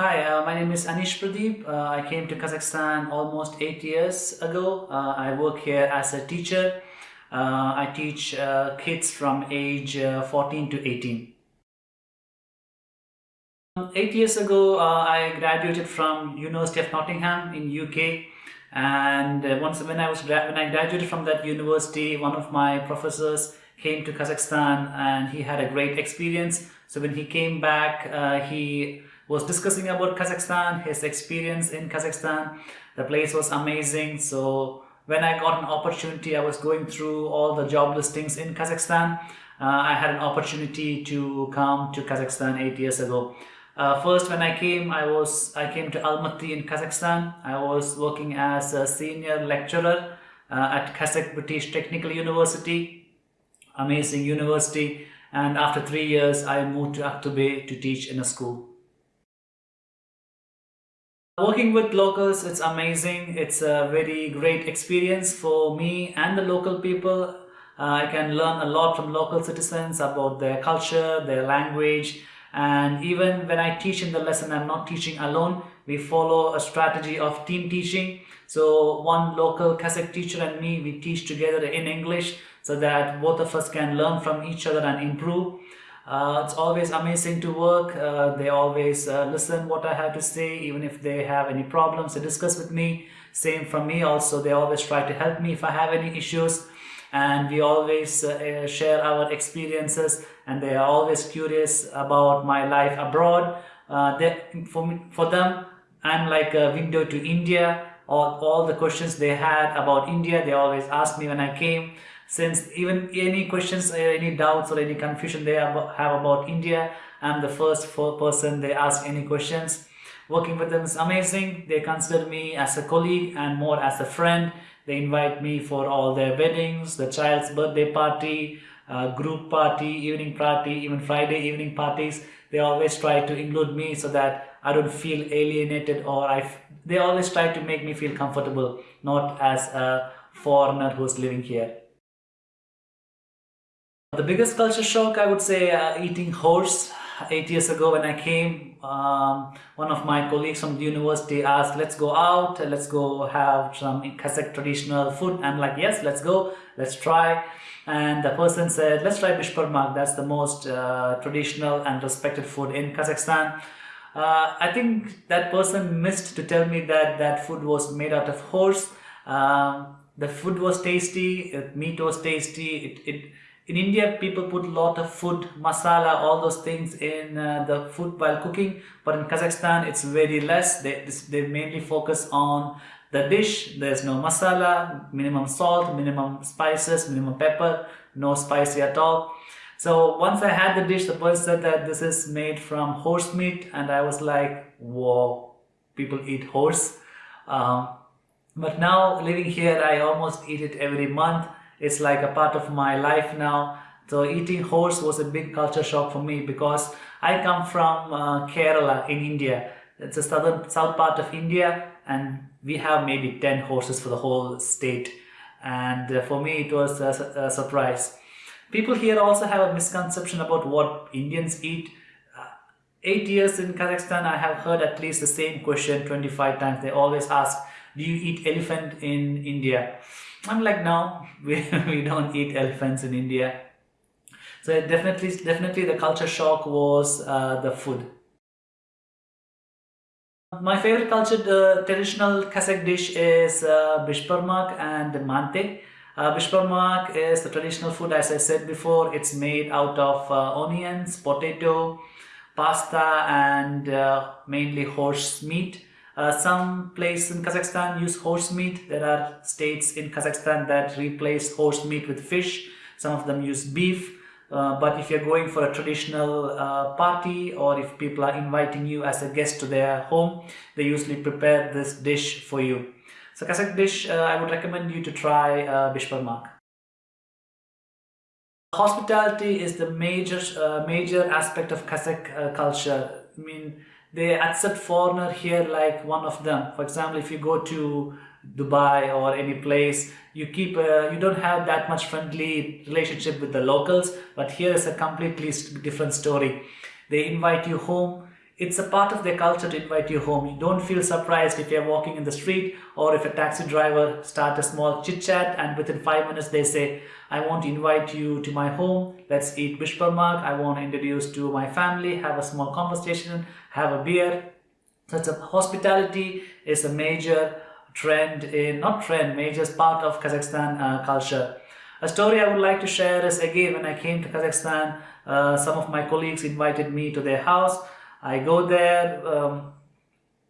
Hi, uh, my name is Anish Pradeep. Uh, I came to Kazakhstan almost eight years ago. Uh, I work here as a teacher. Uh, I teach uh, kids from age uh, 14 to 18. Eight years ago, I graduated from University of Nottingham in UK. And once when I was when I graduated from that university, one of my professors came to Kazakhstan and he had a great experience. So when he came back, he was discussing about Kazakhstan, his experience in Kazakhstan. The place was amazing. So when I got an opportunity, I was going through all the job listings in Kazakhstan. Uh, I had an opportunity to come to Kazakhstan eight years ago. Uh, first, when I came, I was I came to Almaty in Kazakhstan. I was working as a senior lecturer uh, at Kazakh British Technical University, amazing university. And after three years, I moved to Aktobe to teach in a school. Working with locals, it's amazing. It's a very great experience for me and the local people. Uh, I can learn a lot from local citizens about their culture, their language, and even when I teach in the lesson, I'm not teaching alone. We follow a strategy of team teaching. So one local Kazakh teacher and me, we teach together in English so that both of us can learn from each other and improve. Uh, it's always amazing to work. Uh, they always uh, listen what I have to say, even if they have any problems, they discuss with me. Same from me also, they always try to help me if I have any issues. And we always uh, share our experiences and they are always curious about my life abroad. Uh, they, for, me, for them, I'm like a window to India. All, all the questions they had about India, they always ask me when I came since even any questions, uh, any doubts or any confusion they have about India, I'm the first person they ask any questions. Working with them is amazing. They consider me as a colleague and more as a friend. They invite me for all their weddings, the child's birthday party, uh, group party, evening party, even Friday evening parties. They always try to include me so that I don't feel alienated or I. they always try to make me feel comfortable, not as a foreigner who's living here. The biggest culture shock, I would say, uh, eating horse. Eight years ago when I came, um, one of my colleagues from the university asked, let's go out, let's go have some Kazakh traditional food. I'm like, yes, let's go, let's try. And the person said, let's try bishparmak. That's the most uh, traditional and respected food in Kazakhstan. Uh, I think that person missed to tell me that that food was made out of horse. Um, the food was tasty, meat was tasty, it, it in India, people put a lot of food, masala, all those things in uh, the food while cooking. But in Kazakhstan, it's very less. They, they mainly focus on the dish. There's no masala, minimum salt, minimum spices, minimum pepper, no spicy at all. So once I had the dish, the person said that this is made from horse meat. And I was like, whoa, people eat horse. Um, but now living here, I almost eat it every month it's like a part of my life now. So eating horse was a big culture shock for me because I come from uh, Kerala in India. It's a southern south part of India and we have maybe 10 horses for the whole state. And uh, for me it was a, a, surprise. People here also have a misconception about what Indians eat. Uh, eight years in Kazakhstan, I have heard at least the same question 25 times. They always ask, do you eat elephant in India? I'm like, no, we, we don't eat elephants in India. So definitely, definitely the culture shock was uh, the food. My favorite culture, the traditional Kazakh dish is uh, bishparmak and mante. Uh, bishparmak is the traditional food, as I said before. It's made out of uh, onions, potato, pasta, and uh, mainly horse meat. Uh, some places in Kazakhstan use horse meat. There are states in Kazakhstan that replace horse meat with fish. Some of them use beef. Uh, but if you're going for a traditional uh, party or if people are inviting you as a guest to their home, they usually prepare this dish for you. So Kazakh dish, uh, I would recommend you to try uh, bishparmak. Hospitality is the major uh, major aspect of Kazakh uh, culture. I mean, they accept foreigner here like one of them. For example, if you go to Dubai or any place, you keep a, you don't have that much friendly relationship with the locals, but here is a completely different story. They invite you home it's a part of their culture to invite you home. You don't feel surprised if you're walking in the street or if a taxi driver start a small chit chat and within five minutes they say, I want to invite you to my home. Let's eat bishbarmak. I want to introduce to my family, have a small conversation, have a beer. So a hospitality is a major trend in, not trend, major part of Kazakhstan uh, culture. A story I would like to share is again when I came to Kazakhstan, uh, some of my colleagues invited me to their house I go there, um,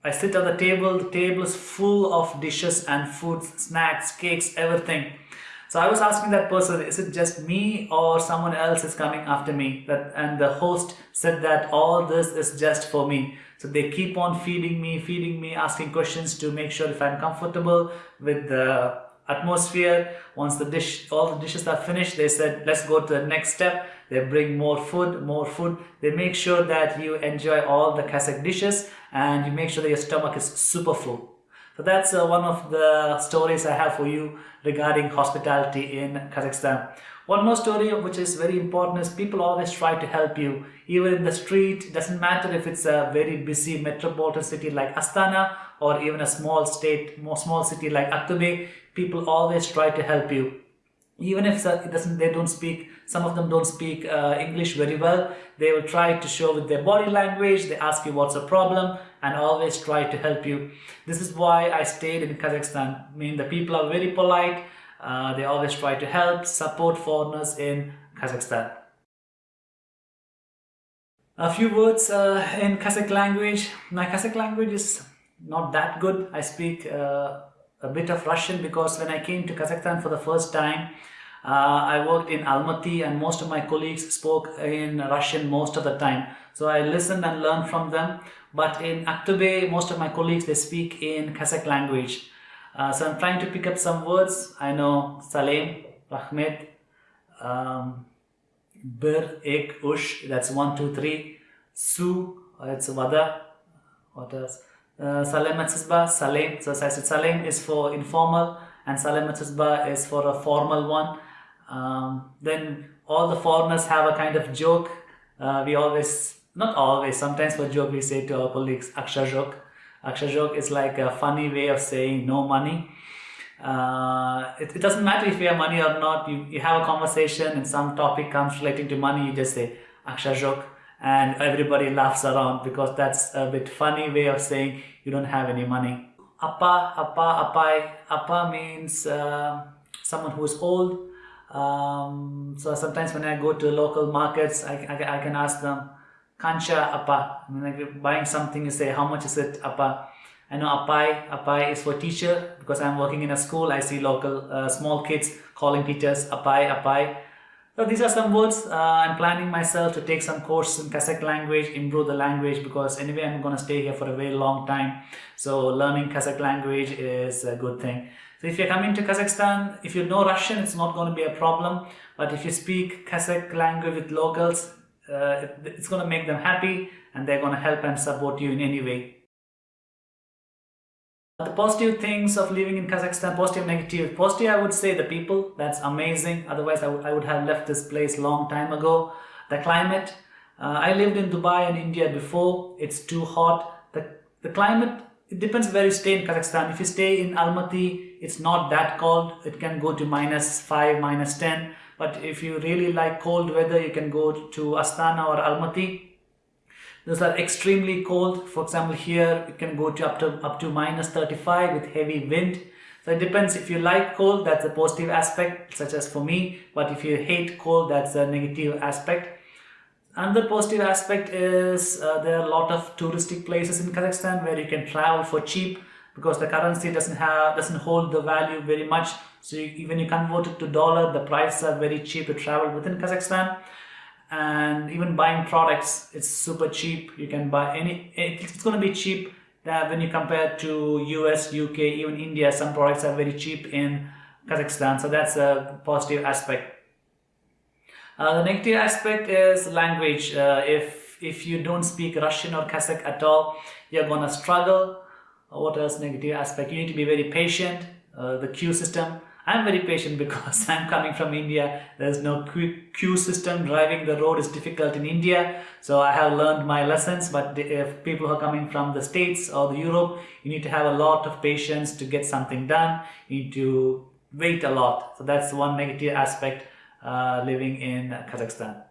I sit on the table, the table is full of dishes and foods, snacks, cakes, everything. So I was asking that person, is it just me or someone else is coming after me? That And the host said that all this is just for me. So they keep on feeding me, feeding me, asking questions to make sure if I'm comfortable with the atmosphere. Once the dish, all the dishes are finished, they said, let's go to the next step. They bring more food, more food. They make sure that you enjoy all the Kazakh dishes and you make sure that your stomach is super full. So that's uh, one of the stories I have for you regarding hospitality in Kazakhstan. One more story which is very important is people always try to help you. Even in the street, doesn't matter if it's a very busy metropolitan city like Astana or even a small state, more small city like Aktobe, people always try to help you even if they don't speak some of them don't speak uh, english very well they will try to show with their body language they ask you what's the problem and always try to help you. This is why i stayed in kazakhstan. I mean the people are very polite uh, they always try to help support foreigners in kazakhstan. A few words uh, in kazakh language. My kazakh language is not that good. I speak uh, a bit of Russian because when I came to Kazakhstan for the first time, uh, I worked in Almaty and most of my colleagues spoke in Russian most of the time. So I listened and learned from them. But in Aktobe, most of my colleagues, they speak in Kazakh language. Uh, so I'm trying to pick up some words. I know Salem, Rahmet, um, Bir, Ek, Ush, that's one, two, three. Su, it's Vada. What else? Uh, Salem Matsisba, Salem. So as I said, is for informal and Salem Matsisba is for a formal one. Um, then all the foreigners have a kind of joke. Uh, we always, not always, sometimes for joke we say to our colleagues, Aksha joke. Aksha joke is like a funny way of saying no money. Uh, it, it, doesn't matter if you have money or not. You, you have a conversation and some topic comes relating to money, you just say Aksha joke and everybody laughs around because that's a bit funny way of saying you don't have any money. Appa, appa, appai. Appa means uh, someone who is old. Um, so sometimes when I go to local markets, I, I, I can ask them, Kancha appa. I mean, like buying something, you say, how much is it appa? I know appai, appai is for teacher because I'm working in a school. I see local uh, small kids calling teachers appai, appai. So these are some words. Uh, I'm planning myself to take some course in Kazakh language, improve the language because anyway I'm going to stay here for a very long time. So learning Kazakh language is a good thing. So if you're coming to Kazakhstan, if you know Russian, it's not going to be a problem. But if you speak Kazakh language with locals, uh, it's going to make them happy and they're going to help and support you in any way. The positive things of living in Kazakhstan, positive, negative. Positive, I would say the people, that's amazing. Otherwise, I, I would have left this place long time ago. The climate, uh, I lived in Dubai and India before. It's too hot. The, the climate, it depends where you stay in Kazakhstan. If you stay in Almaty, it's not that cold. It can go to minus 5, minus 10. But if you really like cold weather, you can go to Astana or Almaty those are extremely cold. For example, here it can go to up to up to minus 35 with heavy wind. So it depends if you like cold, that's a positive aspect, such as for me. But if you hate cold, that's a negative aspect. Another positive aspect is uh, there are a lot of touristic places in Kazakhstan where you can travel for cheap because the currency doesn't have doesn't hold the value very much. So you, even you convert it to dollar, the prices are very cheap to travel within Kazakhstan and even buying products it's super cheap. You can buy any it's going to be cheap. That when you compare to US UK even India some products are very cheap in Kazakhstan. So that's a positive aspect. Uh, the negative aspect is language. Uh, if if you don't speak Russian or Kazakh at all you're gonna struggle. Uh, what else negative aspect? You need to be very patient. Uh, the queue system I'm very patient because I'm coming from India. There's no queue system. Driving the road is difficult in India. So I have learned my lessons. But if people who are coming from the States or the Europe, you need to have a lot of patience to get something done. You need to wait a lot. So that's one negative aspect uh, living in Kazakhstan.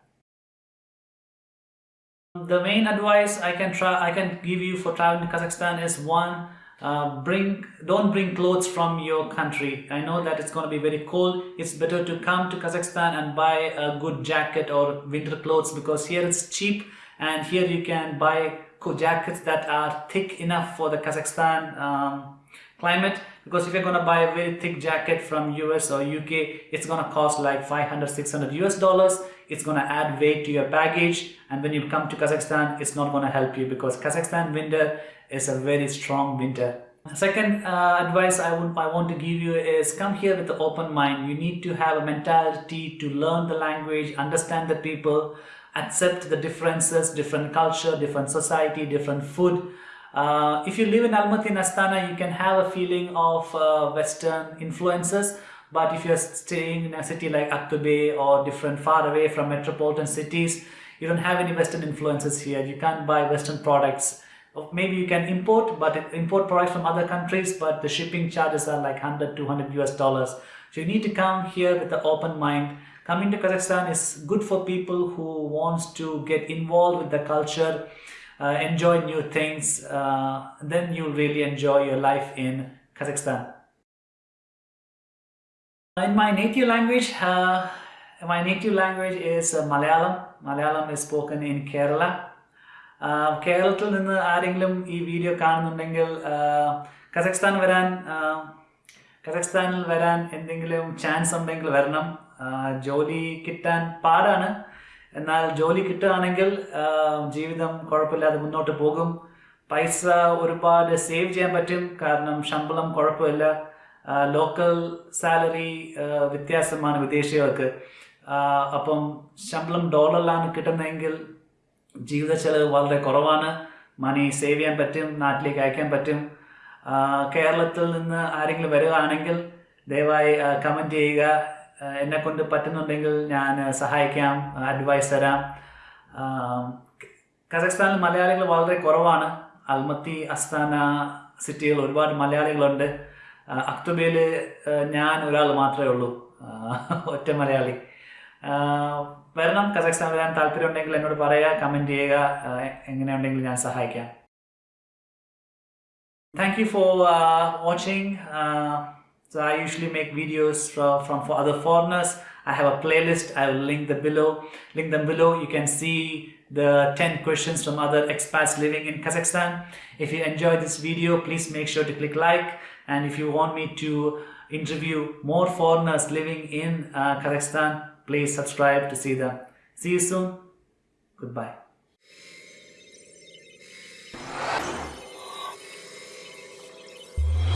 The main advice I can try I can give you for traveling to Kazakhstan is one uh, bring don't bring clothes from your country. I know that it's going to be very cold. It's better to come to Kazakhstan and buy a good jacket or winter clothes because here it's cheap and here you can buy jackets that are thick enough for the Kazakhstan um, climate. Because if you're going to buy a very thick jacket from US or UK it's going to cost like 500 600 US dollars. It's going to add weight to your baggage and when you come to Kazakhstan it's not going to help you because Kazakhstan winter is a very strong winter second uh, advice I, would, I want to give you is come here with an open mind you need to have a mentality to learn the language understand the people accept the differences different culture different society different food uh, if you live in Almaty and Astana, you can have a feeling of uh, Western influences. But if you're staying in a city like Aktobe or different far away from metropolitan cities, you don't have any Western influences here. You can't buy Western products. Maybe you can import, but import products from other countries, but the shipping charges are like 100, 200 US dollars. So you need to come here with an open mind. Coming to Kazakhstan is good for people who wants to get involved with the culture, uh, enjoy new things, uh, then you'll really enjoy your life in Kazakhstan. In my native language, uh, my native language is uh, Malayalam. Malayalam is spoken in Kerala. കേരളത്തിൽ നിന്ന് ആരെങ്കിലും ഈ video കാണുന്നുണ്ടെങ്കിൽ കസഖ്സ്ഥാൻ വരാൻ കസഖ്സ്ഥാനിൽ വരാൻ എന്തെങ്കിലും chance ഉണ്ടെങ്കിൽ വരണം. ജോലി കിട്ടാൻ പാടാണ്. എന്നാൽ ജോലി കിട്ടുകയാണെങ്കിൽ ജീവിതം കുഴപ്പമില്ലാതെ മുന്നോട്ട് പോകും. പൈസ ഒരുപാട് സേവ് ചെയ്യാൻ പറ്റും. കാരണം ശമ്പളം കുഴപ്പമില്ല. ലോക്കൽ സാലറി വ്യത്യാസമാണ് വിദേശികൾക്ക്. അപ്പം ശമ്പളം ഡോളറിലാണ് കിട്ടുന്നതെങ്കിൽ ജീവിത ചെലവ് വളരെ കുറവാണ്. മണി സേവ് ചെയ്യാൻ പറ്റും നാട്ടിലേക്ക് അയക്കാൻ പറ്റും. കേരളത്തിൽ നിന്ന് ആരെങ്കിലും വരികയാണെങ്കിൽ ദയവായി കമന്റ് ചെയ്യുക. എന്നെ കൊണ്ട് പറ്റുന്നുണ്ടെങ്കിൽ ഞാൻ സഹായിക്കാം അഡ്വൈസ് തരാം. കസഖ്സ്ഥാനിൽ മലയാളികൾ വളരെ കുറവാണ്. അൽമത്തി അസ്താന സിറ്റികൾ ഒരുപാട് മലയാളികളുണ്ട്. അക്തുബയിൽ ഞാൻ ഒരാൾ മാത്രമേ ഉള്ളൂ. ഒറ്റ മലയാളി. വരണം കസഖ്സ്ഥാൻ വരാൻ താല്പര്യമുണ്ടെങ്കിൽ എന്നോട് പറയുക കമൻറ്റ് ചെയ്യുക എങ്ങനെയുണ്ടെങ്കിൽ ഞാൻ സഹായിക്കാം thank you for watching So I usually make videos from, from for other foreigners. I have a playlist. I will link the below. Link them below. You can see the 10 questions from other expats living in Kazakhstan. If you enjoyed this video, please make sure to click like. And if you want me to interview more foreigners living in uh, Kazakhstan, please subscribe to see them. See you soon. Goodbye.